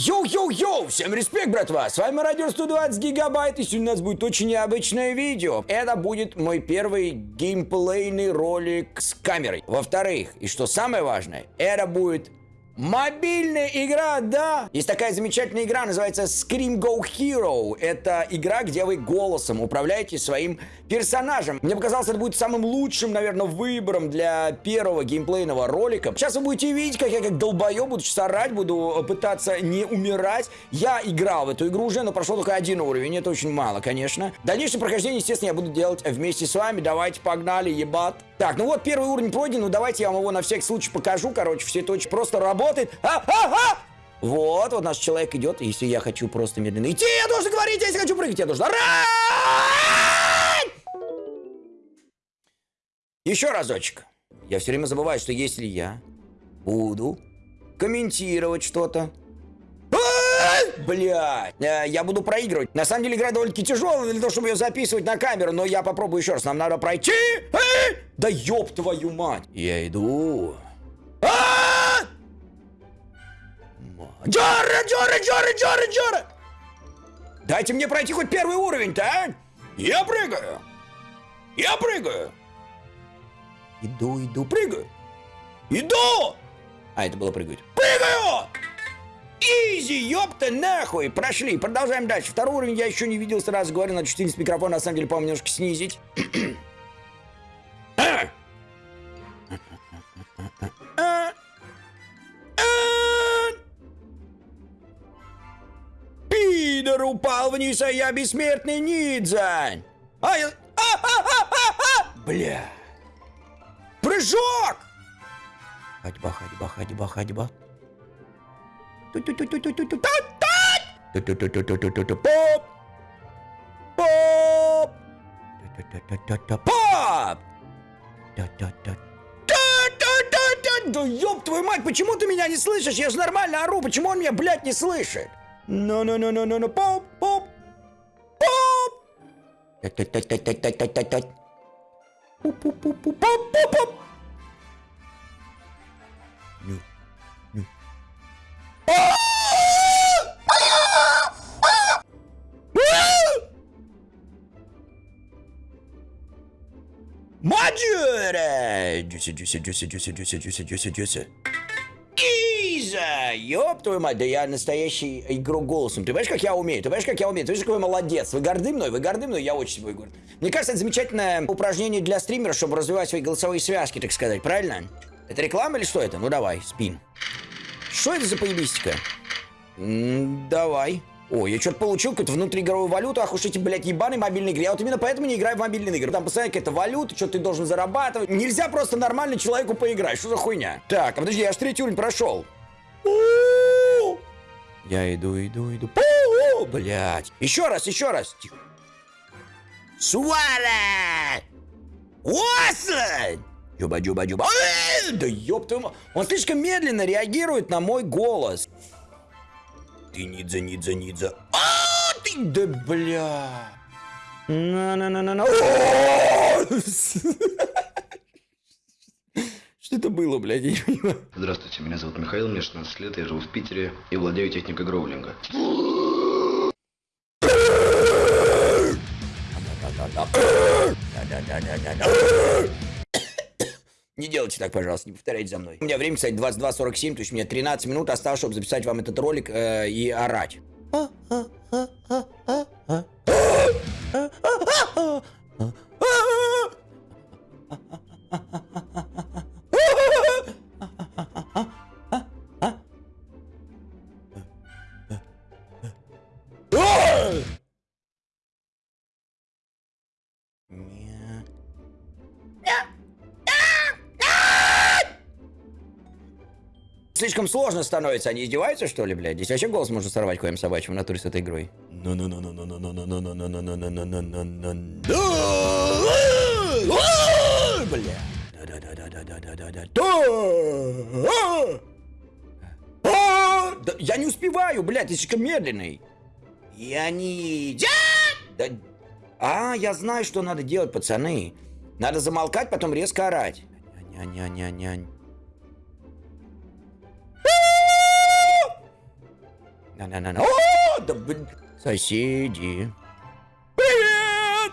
Йоу-йоу-йоу! Всем респект, братва! С вами Радио 120 Гигабайт, и сегодня у нас будет очень необычное видео. Это будет мой первый геймплейный ролик с камерой. Во-вторых, и что самое важное, это будет Мобильная игра, да! Есть такая замечательная игра, называется Scream Go Hero. Это игра, где вы голосом управляете своим персонажем. Мне показалось, это будет самым лучшим, наверное, выбором для первого геймплейного ролика. Сейчас вы будете видеть, как я как долбоеб буду орать, буду пытаться не умирать. Я играл в эту игру уже, но прошел только один уровень, это очень мало, конечно. Дальнейшее прохождение, естественно, я буду делать вместе с вами. Давайте, погнали, ебать. Так, ну вот первый уровень пройден, ну давайте я вам его на всякий случай покажу. Короче, все это очень просто работает. А, а, а! Вот, вот наш человек идет. Если я хочу просто медленно идти, я должен говорить. Если хочу прыгать, я должен орать! Еще разочек. Я все время забываю, что если я буду комментировать что-то, Блять, э, я буду проигрывать. На самом деле игра довольно-таки тяжелая для того, чтобы ее записывать на камеру, но я попробую еще раз. Нам надо пройти. Да ёб твою мать. Я иду. А! Джора, Джора, Джора, Джора, Джора! Дайте мне пройти хоть первый уровень-то, а? Я прыгаю. Я прыгаю. Иду, иду, прыгаю. Иду! А, это было прыгать. Прыгаю! Изи, ёпта, нахуй! Прошли, продолжаем дальше. Второй уровень я еще не видел, сразу говорю, надо чувствительность микрофона, на самом деле, по-моему, немножко снизить. Пидор упал вниз, а я бессмертный Нидзань! А я... А, а, а, а, а! Бля! Прыжок! Ходьба, ходьба, ходьба, ходьба. Поп! Поп! Поп! Да ёб твою мать, почему ты меня не слышишь? Я же нормально ору, почему он меня, блядь, не слышит? Ну-ну-ну-ну-ну-ну, поп, поп, поп! Та-та-та-та-та-та-та-та. Маджура! Дюся, дюся, дюся, дюся, дюся, дюся, дюся, дюся. Иза! Ёб твою мать, да я настоящий игрок голосом. Ты понимаешь, как я умею? Ты понимаешь, как я умею? Ты видишь, какой молодец. Вы горды мной? Вы горды мной? Я очень собой горд. Мне кажется, это замечательное упражнение для стримера, чтобы развивать свои голосовые связки, так сказать. Правильно? Это реклама или что это? Ну давай, спин. Что это за поебистика? М давай. О, я что-то получил какую-то внутриигровую валюту. Ах уж эти, блядь, ебаные мобильные игры. Я вот именно поэтому не играю в мобильные игры. Там постоянно какая-то валюта, что ты должен зарабатывать. Нельзя просто нормально человеку поиграть. Что за хуйня? Так, а подожди, я аж третий уровень прошел. Я иду, иду, иду. Блядь. Еще раз, еще раз. Тихо. Суара! Уаслен! Джуба-джуба-джуба. Да ёб твою Он слишком медленно реагирует на мой голос. Ты Нидза, Нидза, Нидза. А, ты, да бля. На-на-на-на-на. Что это было, блядь, я не понимаю. Здравствуйте, меня зовут Михаил, мне 16 лет, я живу в Питере и владею техникой гроулинга. Не делайте так, пожалуйста, не повторяйте за мной. У меня время, кстати, 22.47, то есть у меня 13 минут осталось, чтобы записать вам этот ролик э, и орать. слишком сложно становится. Они издеваются, что ли, блядь? Здесь вообще голос можно сорвать коем собачьим в натуре с этой игрой. Бля. Я не успеваю, блядь, ты слишком медленный. Я не... Да... А, я знаю, что надо делать, пацаны. Надо замолкать, потом резко орать. Нянь-нянь-нянь. На-на-на-на. О, да блин. Соседи. Привет!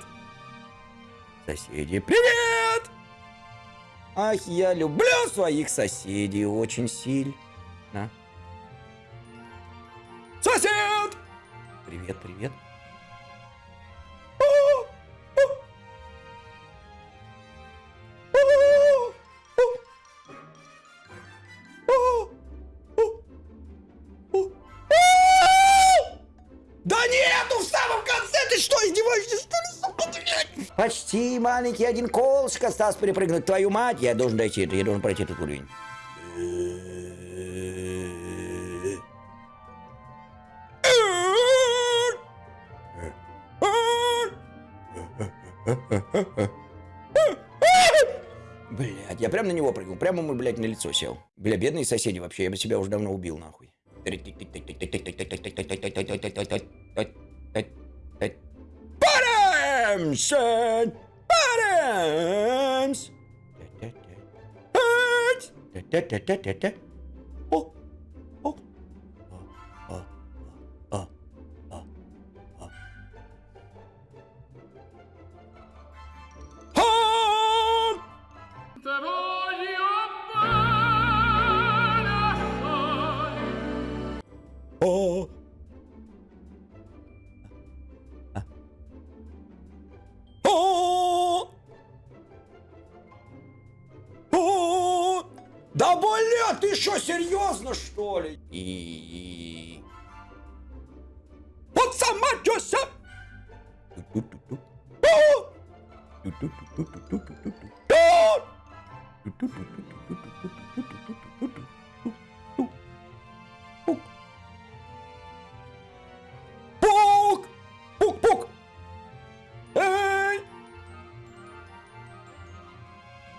Соседи, привет! Ах, я люблю своих соседей очень сильно. Сосед! Привет, привет. Почти маленький один колышек остался перепрыгнуть. Твою мать, я должен дойти, я должен пройти этот уровень. Блядь, я прям на него прыгнул, прямо ему, блядь, на лицо сел. Бля, бедные соседи вообще, я бы себя уже давно убил, нахуй. Парамся! Парамс! О! О! О! О! О! О! Ха! Te бля, ты что, серьезно что ли? И... Вот сама чёся! Пук! Пук-пук! Эй!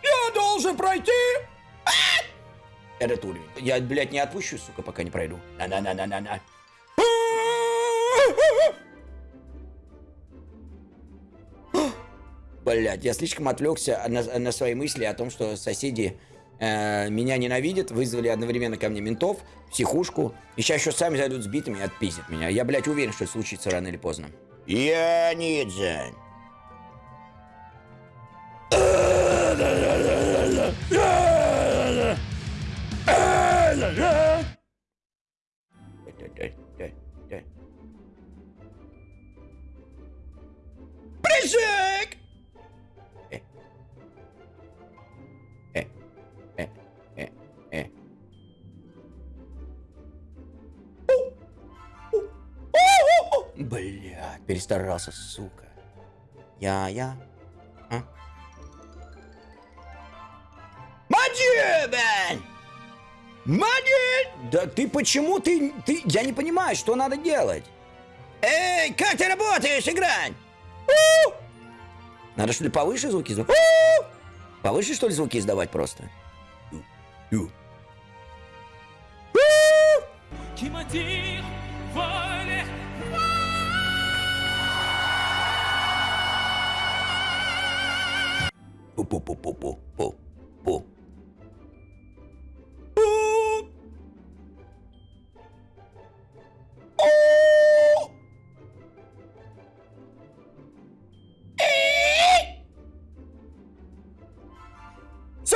Я должен пройти! Этот уровень. Я, блядь, не отпущу, сука, пока не пройду. На-на-на-на-на-на. Блядь, я слишком отвлекся на, на свои мысли о том, что соседи э, меня ненавидят, вызвали одновременно ко мне ментов, психушку, и сейчас еще сами зайдут с битами и отпиздят меня. Я, блядь, уверен, что это случится рано или поздно. Я Ниджин. Прыжок! Э. Э. Э. Блядь, перестарался, сука. Я-я. А? Маджибен! Маджибен! Да ты почему ты, ты... Я не понимаю, что надо делать. Эй, как ты работаешь, играть? Надо что ли повыше звуки издавать? У! Повыше что ли звуки издавать просто? Ю.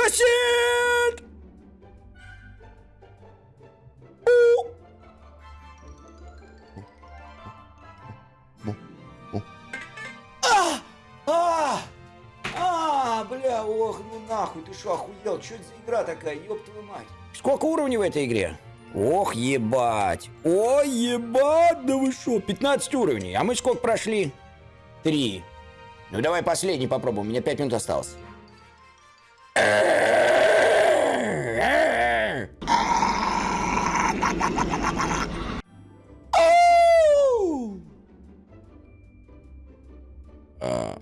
Сосед! А! А! А, бля, ох, ну нахуй, ты что, охуел? Что это за игра такая, ёб твою мать? Сколько уровней в этой игре? Ох, ебать. Ой, ебать, да вы что, 15 уровней. А мы сколько прошли? Три. Ну давай последний попробуем, у меня 5 минут осталось. Ау! А,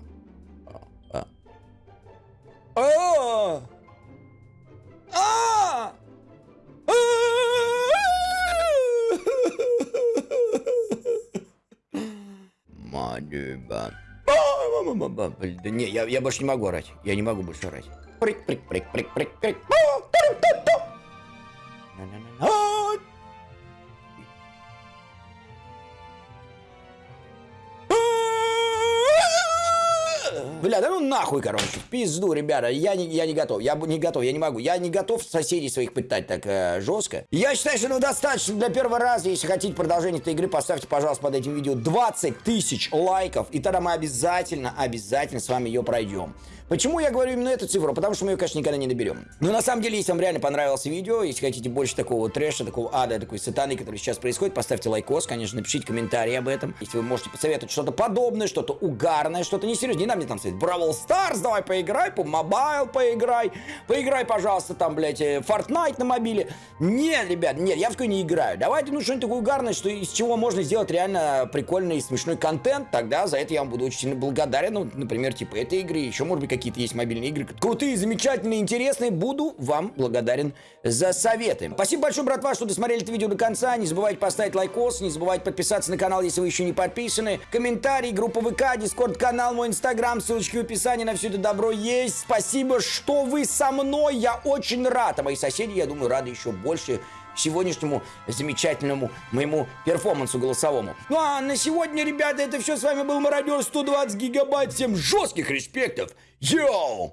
Да не, я, я больше не могу орать. Я не могу больше орать. Прик, прик, прик, прик, прик, прик. Бля, да ну нахуй, короче, пизду, ребята, я не, я не готов, я не готов, я не могу, я не готов соседей своих пытать так э, жестко. Я считаю, что ну достаточно для первого раза, если хотите продолжение этой игры, поставьте, пожалуйста, под этим видео 20 тысяч лайков, и тогда мы обязательно, обязательно с вами ее пройдем. Почему я говорю именно эту цифру? Потому что мы ее, конечно, никогда не наберем. Но на самом деле, если вам реально понравилось видео, если хотите больше такого трэша, такого ада, такой сатаны, который сейчас происходит, поставьте лайкос, конечно, напишите комментарий об этом. Если вы можете посоветовать что-то подобное, что-то угарное, что-то несерьезное, не надо мне там сказать, Brawl Stars, давай поиграй, PUBG Mobile поиграй, поиграй, пожалуйста, там, блядь, э, Fortnite на мобиле. Нет, ребят, нет, я в такое не играю. Давайте, ну, что-нибудь такое угарное, что из чего можно сделать реально прикольный и смешной контент, тогда за это я вам буду очень сильно благодарен. Ну, например, типа этой игры, еще, может быть, какие-то есть мобильные игры. Крутые, замечательные, интересные. Буду вам благодарен за советы. Спасибо большое, братва, что досмотрели это видео до конца. Не забывайте поставить лайкос, не забывайте подписаться на канал, если вы еще не подписаны. Комментарий, группа ВК, Discord канал, мой Инстаграм, ссылочки в описании на все это добро есть. Спасибо, что вы со мной, я очень рад. А мои соседи, я думаю, рады еще больше сегодняшнему замечательному моему перформансу голосовому. Ну а на сегодня, ребята, это все. С вами был Мародер 120 гигабайт. Всем жестких респектов. Йоу!